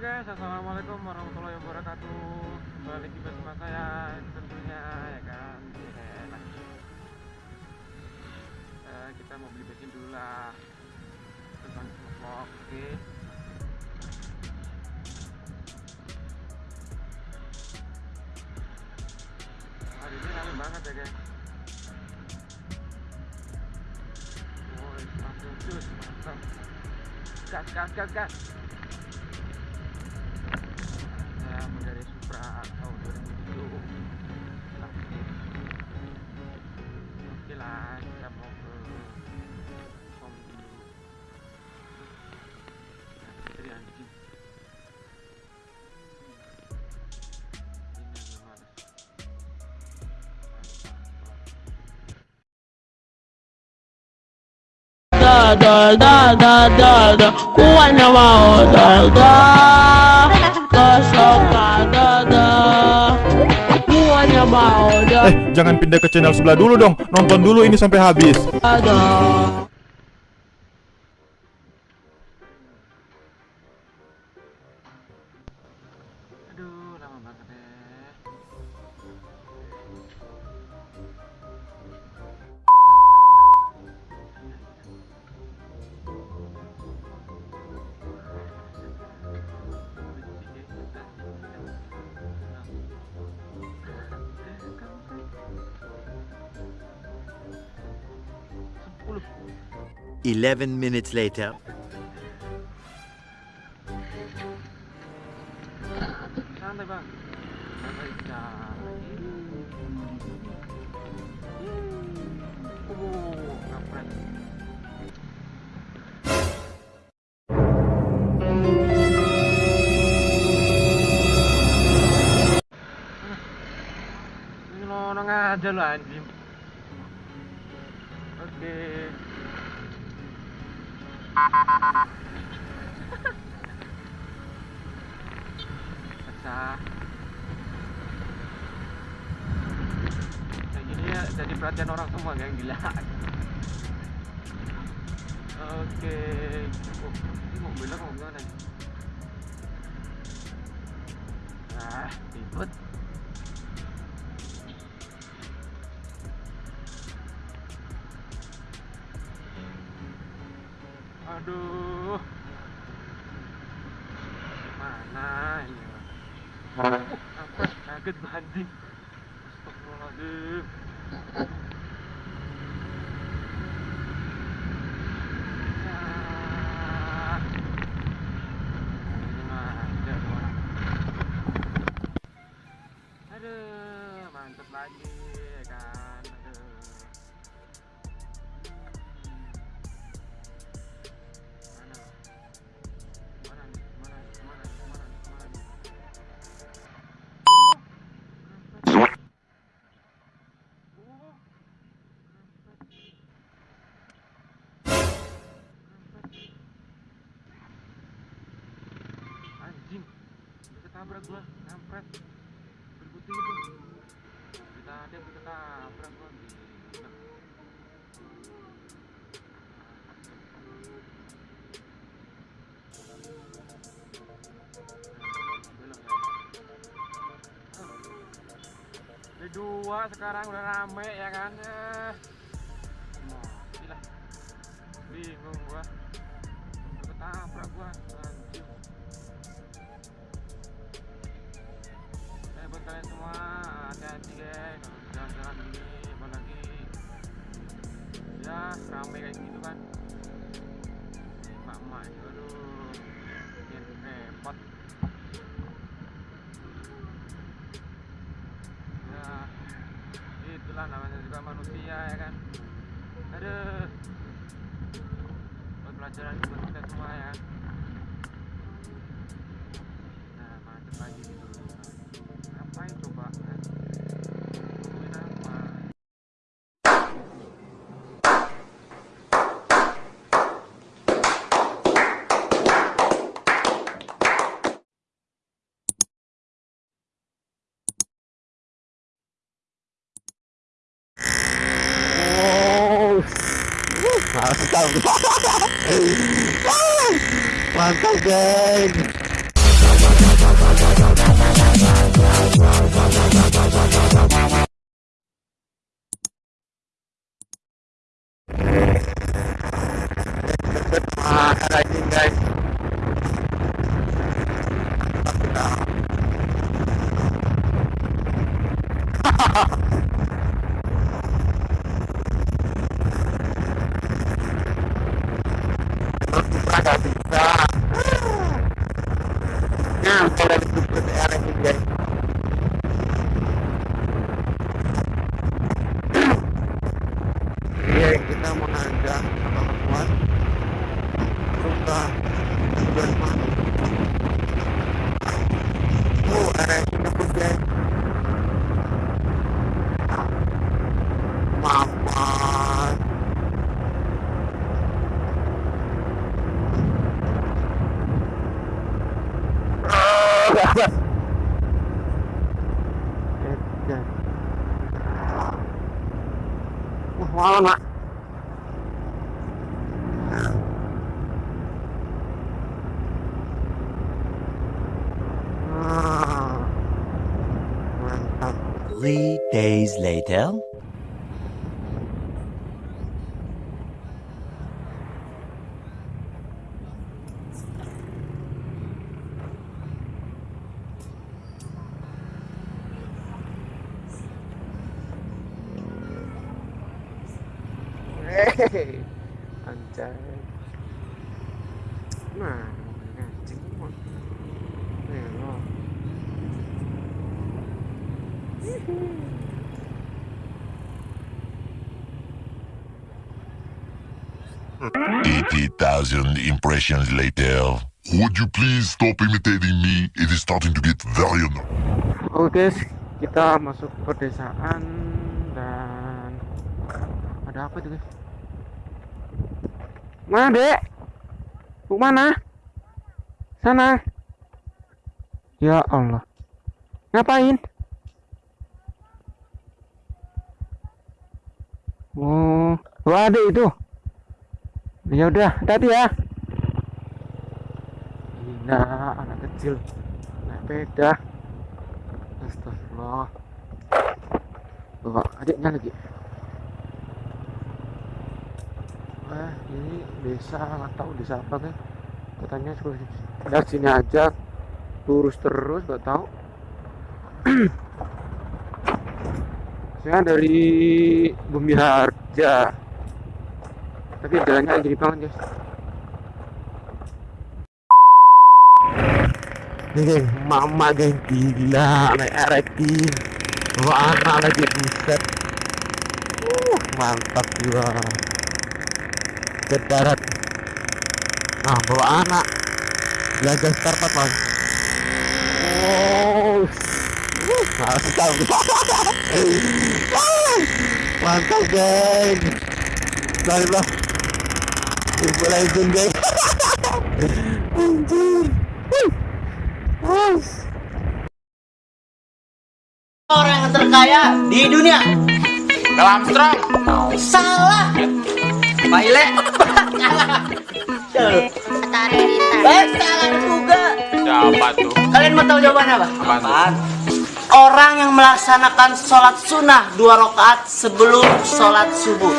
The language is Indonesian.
guys, assalamualaikum warahmatullahi wabarakatuh. Kembali lagi bersama saya tentunya ya kan. Uh, kita mau beli bensin dulu lah. Tentang vlog, oke. Hari ini ramai banget ya guys. Oh, langsung cus, mantap. Gas, gas, gas, gas. Dari Supra tahun 2007 oke lah kita mau ke dulu dari anjing da da da da. Da da kuanya mau da da Eh, jangan pindah ke channel sebelah dulu dong. Nonton dulu ini sampai habis. Eleven minutes later. Santai bang. Ini aja lo anjing. Oke. Okay. Pecah. Kayak gini ya jadi perhatian orang semua yang gila. Oke. Oh, ini mobilnya mau gimana nih? Ah, ribet. Aduh. Mana ini? Uh? Kaget banting. Astagfirullahaladzim. Aduh, mantep lagi ya kan. Ketabrak gua kampret berputih itu. Kita ada kita tabrak gua. Gila. Ini dua sekarang udah rame ya kan? Eh. Bingung gua. Ketabrak gua kalian semua hati-hati guys. Jalan-jalan ini apalagi. Ya ramai kayak gitu kan. Emak-emak itu aduh. Bikin repot. Ya itulah namanya juga manusia ya kan. Aduh. Buat pelajaran buat kita semua ya mantap geng kita apa kuat. Suka tujuan mana? Oh, Three days later. Hey, I'm tired. Come. 80,000 impressions later. Would you please stop imitating me? It is starting to get very annoying. Oke guys, kita masuk pedesaan dan ada apa tuh? Mana dek? Mau mana? Sana. Ya Allah. Ngapain? Ada itu. Ya udah, hati ya. Gila, anak kecil naik sepeda. Astagfirullah. Bawa adiknya lagi. Wah, ini desa nggak tahu desa apa kan? Katanya suruh dari sini aja, lurus terus nggak tahu. Saya dari Bumi Harja, tapi jalannya jadi banget guys. Geng, mama geng gila, naik RX bawa anak lagi buset. Uh, mantap jiwa. Ke darat. Nah, bawa anak. Belajar startup uh, mantap. mantap geng. Bro. Mulai geng. Anjir. Uh. orang yang terkaya di dunia Dalam strong. salah Pak Ile Tuh. eh salah juga Siapa tuh? kalian mau tahu jawabannya apa Apaan? orang yang melaksanakan sholat sunnah dua rakaat sebelum sholat subuh